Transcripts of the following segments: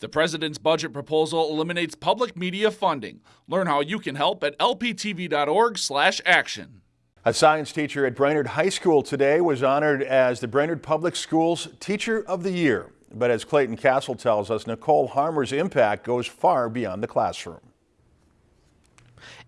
The president's budget proposal eliminates public media funding. Learn how you can help at lptv.org/action. A science teacher at Brainerd High School today was honored as the Brainerd Public Schools Teacher of the Year. But as Clayton Castle tells us, Nicole Harmer's impact goes far beyond the classroom.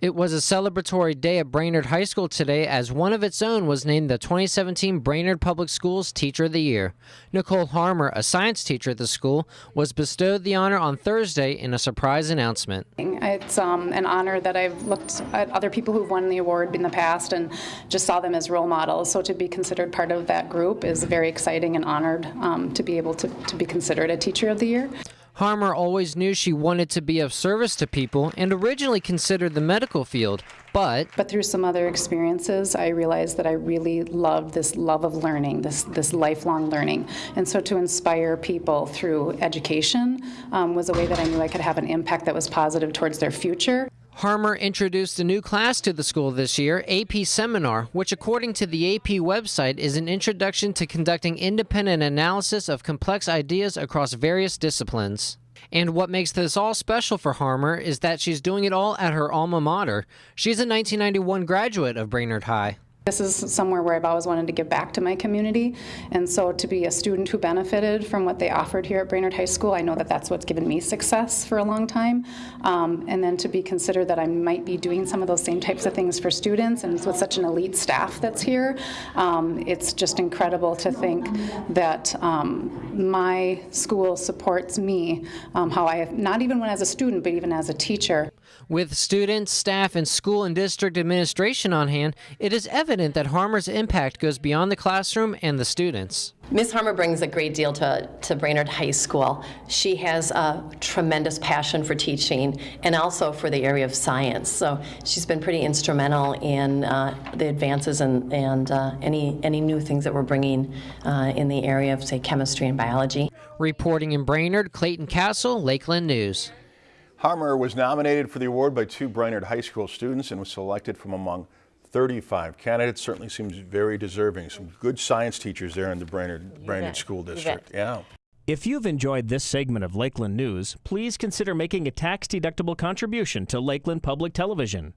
It was a celebratory day at Brainerd High School today as one of its own was named the 2017 Brainerd Public Schools Teacher of the Year. Nicole Harmer, a science teacher at the school, was bestowed the honor on Thursday in a surprise announcement. It's um, an honor that I've looked at other people who've won the award in the past and just saw them as role models. So to be considered part of that group is very exciting and honored um, to be able to, to be considered a Teacher of the Year. Harmer always knew she wanted to be of service to people and originally considered the medical field, but but through some other experiences, I realized that I really loved this love of learning, this this lifelong learning, and so to inspire people through education um, was a way that I knew I could have an impact that was positive towards their future. Harmer introduced a new class to the school this year, AP Seminar, which according to the AP website is an introduction to conducting independent analysis of complex ideas across various disciplines. And what makes this all special for Harmer is that she's doing it all at her alma mater. She's a 1991 graduate of Brainerd High. This is somewhere where I've always wanted to give back to my community, and so to be a student who benefited from what they offered here at Brainerd High School, I know that that's what's given me success for a long time. Um, and then to be considered that I might be doing some of those same types of things for students, and with such an elite staff that's here, um, it's just incredible to think that um, my school supports me, um, how I, not even when as a student, but even as a teacher. With students, staff, and school and district administration on hand, it is evident that Harmer's impact goes beyond the classroom and the students. Ms. Harmer brings a great deal to, to Brainerd High School. She has a tremendous passion for teaching and also for the area of science. So she's been pretty instrumental in uh, the advances and, and uh, any, any new things that we're bringing uh, in the area of, say, chemistry and biology. Reporting in Brainerd, Clayton Castle, Lakeland News. Harmer was nominated for the award by two Brainerd High School students and was selected from among 35 candidates. Certainly seems very deserving. Some good science teachers there in the Brainerd, Brainerd School District. Yeah. If you've enjoyed this segment of Lakeland News, please consider making a tax-deductible contribution to Lakeland Public Television.